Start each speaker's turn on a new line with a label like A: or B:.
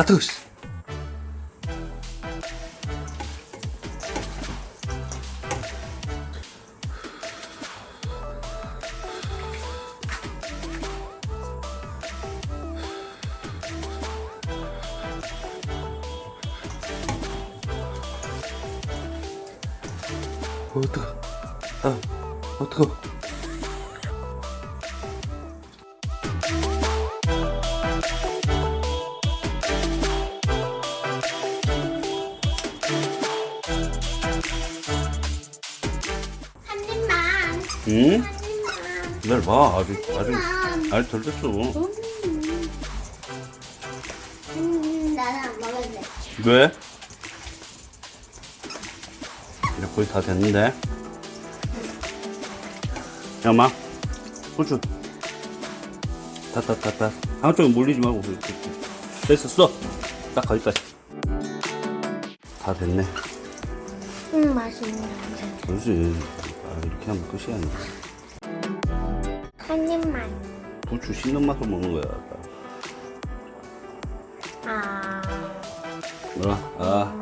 A: 아 뜨거 씨.
B: 한 입만.
A: 응?
B: 한 입만.
A: 기다려봐 아직 아직
B: 한
A: 아직 덜 됐어
B: 음. 음, 나는 안 먹을래.
A: 왜? 이제 거의 다 됐는데 야 마 후추 다다다다 한쪽에 몰리지 말고 됐어 써딱 거기까지 다 됐네
B: 음, 냄새.
A: 그렇지 아, 이렇게 하면 끝이 아니야
B: 한 입만.
A: 부추 씹는 맛으로 먹는 거야
B: 아.
A: 뭐라 아